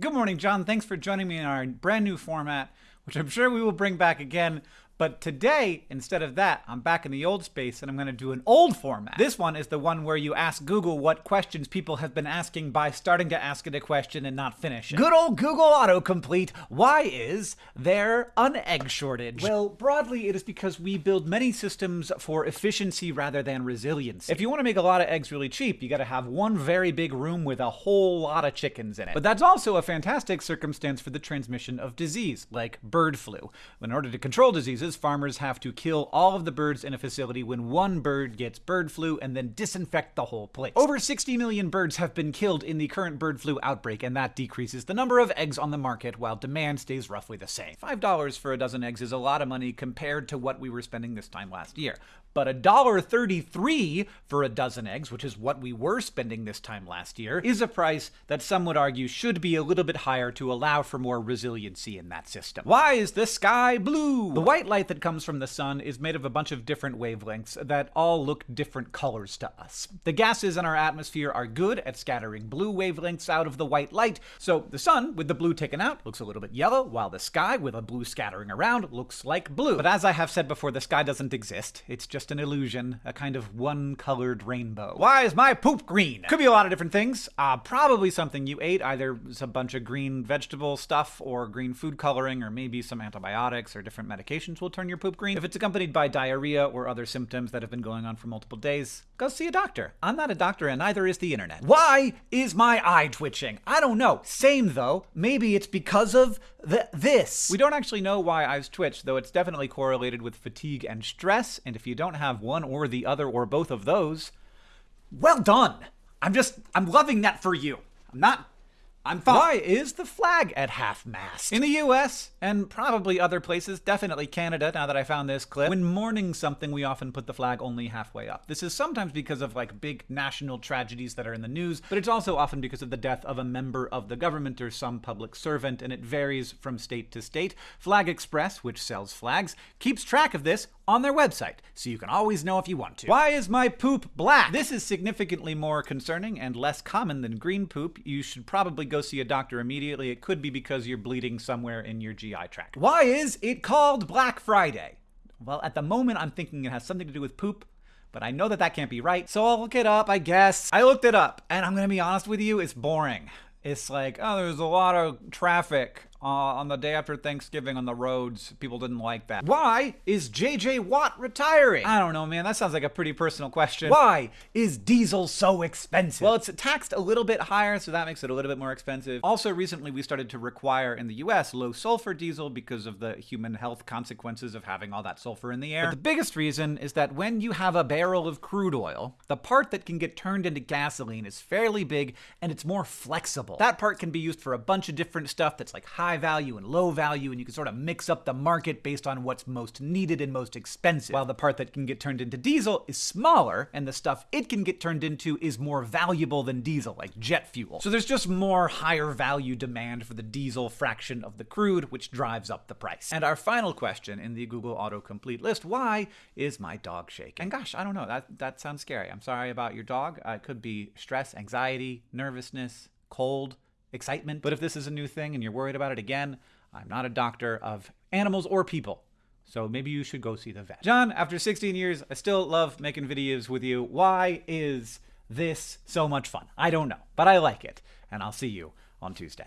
Good morning, John. Thanks for joining me in our brand new format, which I'm sure we will bring back again but today, instead of that, I'm back in the old space and I'm going to do an old format. This one is the one where you ask Google what questions people have been asking by starting to ask it a question and not finish it. Good old Google autocomplete. Why is there an egg shortage? Well, broadly, it is because we build many systems for efficiency rather than resilience. If you want to make a lot of eggs really cheap, you got to have one very big room with a whole lot of chickens in it. But that's also a fantastic circumstance for the transmission of disease, like bird flu. In order to control diseases, farmers have to kill all of the birds in a facility when one bird gets bird flu and then disinfect the whole place. Over 60 million birds have been killed in the current bird flu outbreak, and that decreases the number of eggs on the market while demand stays roughly the same. $5 for a dozen eggs is a lot of money compared to what we were spending this time last year but $1.33 for a dozen eggs, which is what we were spending this time last year, is a price that some would argue should be a little bit higher to allow for more resiliency in that system. Why is the sky blue? The white light that comes from the sun is made of a bunch of different wavelengths that all look different colors to us. The gases in our atmosphere are good at scattering blue wavelengths out of the white light, so the sun, with the blue taken out, looks a little bit yellow, while the sky, with a blue scattering around, looks like blue. But as I have said before, the sky doesn't exist. It's just an illusion, a kind of one-colored rainbow. Why is my poop green? Could be a lot of different things. Uh, probably something you ate, either a bunch of green vegetable stuff or green food coloring, or maybe some antibiotics or different medications will turn your poop green. If it's accompanied by diarrhea or other symptoms that have been going on for multiple days, go see a doctor. I'm not a doctor and neither is the internet. Why is my eye twitching? I don't know. Same though. Maybe it's because of the this. We don't actually know why eyes twitch, though it's definitely correlated with fatigue and stress, and if you don't have one or the other or both of those, well done. I'm just, I'm loving that for you. I'm not I'm fine. Why is the flag at half-mast? In the US, and probably other places, definitely Canada now that I found this clip, when mourning something we often put the flag only halfway up. This is sometimes because of like big national tragedies that are in the news, but it's also often because of the death of a member of the government or some public servant, and it varies from state to state. Flag Express, which sells flags, keeps track of this on their website, so you can always know if you want to. Why is my poop black? This is significantly more concerning and less common than green poop. You should probably go see a doctor immediately. It could be because you're bleeding somewhere in your GI tract. Why is it called Black Friday? Well, at the moment, I'm thinking it has something to do with poop, but I know that that can't be right, so I'll look it up, I guess. I looked it up, and I'm gonna be honest with you, it's boring. It's like, oh, there's a lot of traffic uh, on the day after Thanksgiving on the roads. People didn't like that. Why is JJ Watt retiring? I don't know, man. That sounds like a pretty personal question. Why is diesel so expensive? Well, it's taxed a little bit higher, so that makes it a little bit more expensive. Also, recently we started to require in the US low sulfur diesel because of the human health consequences of having all that sulfur in the air. But the biggest reason is that when you have a barrel of crude oil, the part that can get turned into gasoline is fairly big and it's more flexible. That part can be used for a bunch of different stuff that's like high high value and low value, and you can sort of mix up the market based on what's most needed and most expensive. While the part that can get turned into diesel is smaller, and the stuff it can get turned into is more valuable than diesel, like jet fuel. So there's just more higher value demand for the diesel fraction of the crude, which drives up the price. And our final question in the Google autocomplete list, why is my dog shaking? And gosh, I don't know, that, that sounds scary. I'm sorry about your dog. Uh, it could be stress, anxiety, nervousness, cold, excitement. But if this is a new thing and you're worried about it again, I'm not a doctor of animals or people. So maybe you should go see the vet. John, after 16 years, I still love making videos with you. Why is this so much fun? I don't know, but I like it. And I'll see you on Tuesday.